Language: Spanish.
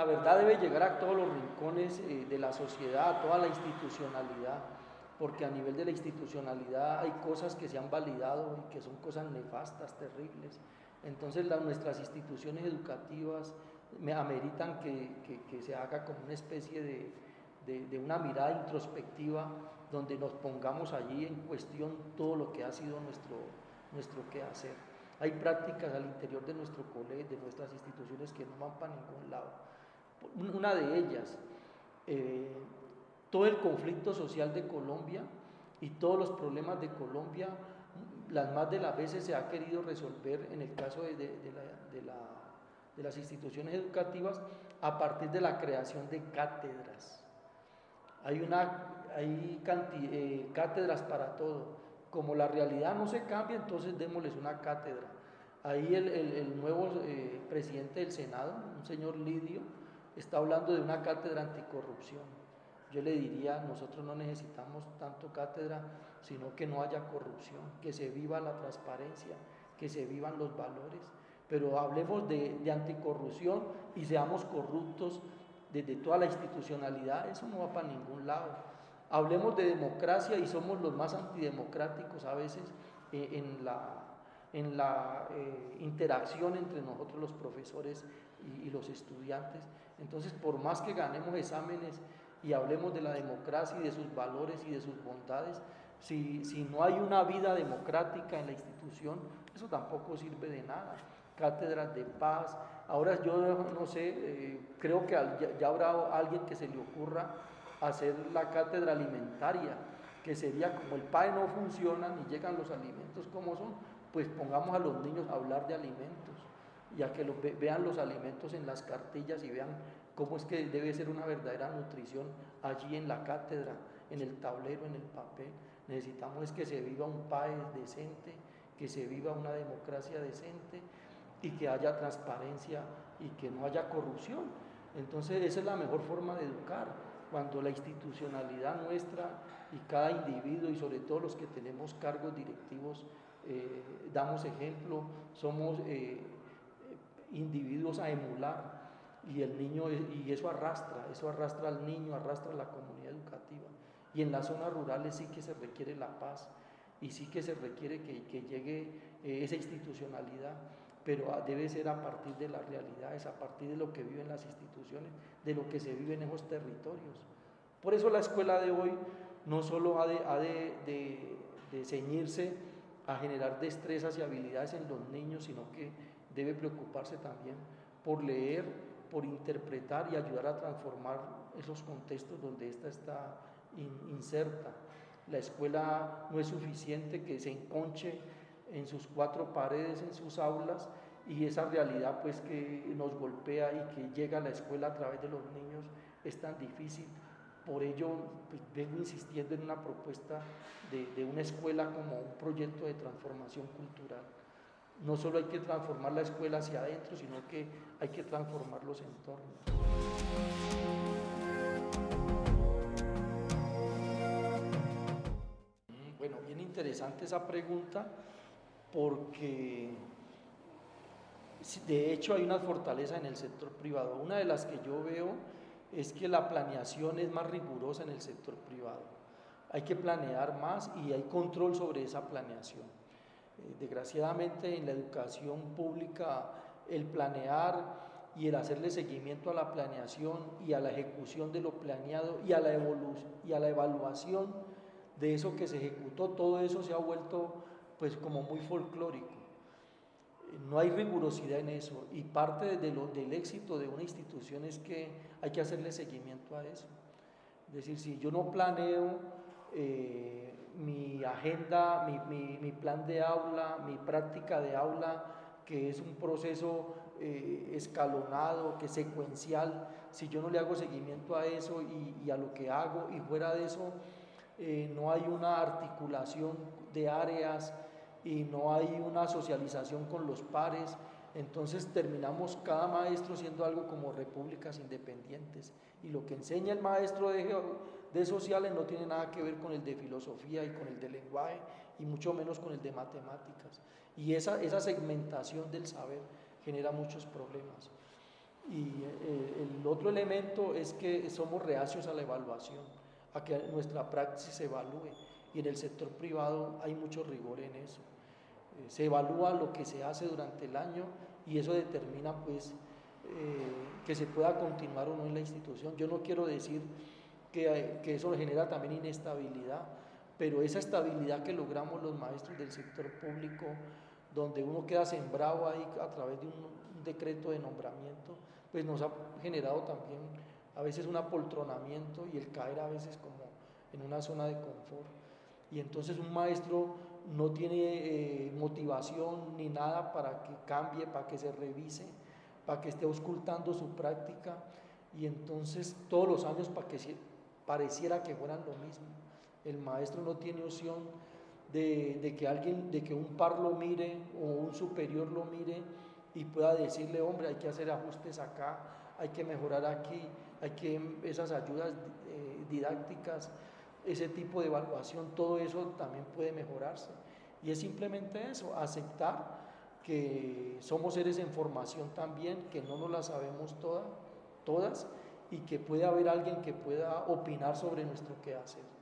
la verdad debe llegar a todos los rincones eh, de la sociedad, a toda la institucionalidad, porque a nivel de la institucionalidad hay cosas que se han validado y que son cosas nefastas, terribles. Entonces nuestras instituciones educativas me ameritan que, se haga como una especie de, de, una mirada introspectiva donde nos pongamos allí en cuestión todo lo que ha sido nuestro, nuestro quehacer. Hay prácticas al interior de nuestro colegio, de nuestras instituciones que no van para ningún lado. Una de ellas, eh, todo el conflicto social de Colombia y todos los problemas de Colombia, las más de las veces se ha querido resolver en el caso de, las instituciones educativas a partir de la creación de cátedras. Hay, una, hay eh, cátedras para todo. Como la realidad no se cambia, entonces démosles una cátedra. Ahí el, nuevo eh, presidente del Senado, un señor Lidio, está hablando de una cátedra anticorrupción. Yo le diría, nosotros no necesitamos tanto cátedra, sino que no haya corrupción, que se viva la transparencia, que se vivan los valores, pero hablemos de, anticorrupción y seamos corruptos desde toda la institucionalidad, eso no va para ningún lado. Hablemos de democracia y somos los más antidemocráticos a veces eh, en la, en la eh, interacción entre nosotros los profesores y, los estudiantes. Entonces, por más que ganemos exámenes y hablemos de la democracia y de sus valores y de sus bondades, si, si no hay una vida democrática en la institución, eso tampoco sirve de nada cátedras de paz. Ahora yo no sé, eh, creo que ya, habrá alguien que se le ocurra hacer la cátedra alimentaria, que sería como el PAE no funciona ni llegan los alimentos como son, pues pongamos a los niños a hablar de alimentos, ya que vean los alimentos en las cartillas y vean cómo es que debe ser una verdadera nutrición allí en la cátedra, en el tablero, en el papel. Necesitamos es que se viva un PAE decente, que se viva una democracia decente y que haya transparencia y que no haya corrupción. Entonces esa es la mejor forma de educar, cuando la institucionalidad nuestra y cada individuo y sobre todo los que tenemos cargos directivos eh, damos ejemplo, somos eh, individuos a emular y el niño y eso arrastra, eso arrastra al niño, arrastra a la comunidad educativa. Y en las zonas rurales sí que se requiere la paz y sí que se requiere que, llegue eh, esa institucionalidad pero debe ser a partir de las realidades, a partir de lo que viven las instituciones, de lo que se vive en esos territorios. Por eso la escuela de hoy no solo ha de, ceñirse a generar destrezas y habilidades en los niños, sino que debe preocuparse también por leer, por interpretar y ayudar a transformar esos contextos donde ésta está inserta. La escuela no es suficiente que se enconche en sus cuatro paredes, en sus aulas, y esa realidad pues que nos golpea y que llega a la escuela a través de los niños es tan difícil. Por ello pues, vengo insistiendo en una propuesta de, de una escuela como un proyecto de transformación cultural. No solo hay que transformar la escuela hacia adentro, sino que hay que transformar los entornos. Bueno, bien interesante esa pregunta porque de hecho hay una fortaleza en el sector privado. Una de las que yo veo es que la planeación es más rigurosa en el sector privado. Hay que planear más y hay control sobre esa planeación. Eh, desgraciadamente en la educación pública el planear y el hacerle seguimiento a la planeación y a la ejecución de lo planeado y a la, y a la evaluación de eso que se ejecutó, todo eso se ha vuelto pues como muy folclórico. No hay rigurosidad en eso y parte del éxito de una institución es que hay que hacerle seguimiento a eso. Es decir, si yo no planeo eh, agenda, mi, plan de aula, mi práctica de aula, que es un proceso eh, escalonado, que es secuencial, si yo no le hago seguimiento a eso y, a lo que hago y fuera de eso, eh, no hay una articulación de áreas, y no hay una socialización con los pares, entonces terminamos cada maestro siendo algo como repúblicas independientes y lo que enseña el maestro de, sociales no tiene nada que ver con el de filosofía y con el de lenguaje y mucho menos con el de matemáticas y esa, segmentación del saber genera muchos problemas. Y eh, el otro elemento es que somos reacios a la evaluación, a que nuestra praxis se evalúe. Y en el sector privado hay mucho rigor en eso. Eh, se evalúa lo que se hace durante el año y eso determina pues eh, que se pueda continuar o no en la institución. Yo no quiero decir que, que eso genera también inestabilidad, pero esa estabilidad que logramos los maestros del sector público, donde uno queda sembrado ahí a través de un decreto de nombramiento, pues nos ha generado también a veces un apoltronamiento y el caer a veces como en una zona de confort. Y entonces un maestro no tiene eh, motivación ni nada para que cambie, para que se revise, para que esté auscultando su práctica y entonces todos los años para que pareciera que fueran lo mismo. El maestro no tiene opción de, de, que alguien, de que un par lo mire o un superior lo mire y pueda decirle, hombre, hay que hacer ajustes acá, hay que mejorar aquí, hay que esas ayudas eh, didácticas, ese tipo de evaluación, todo eso también puede mejorarse. Y es simplemente eso, aceptar que somos seres en formación también, que no nos la sabemos todas, todas y que puede haber alguien que pueda opinar sobre nuestro quehacer.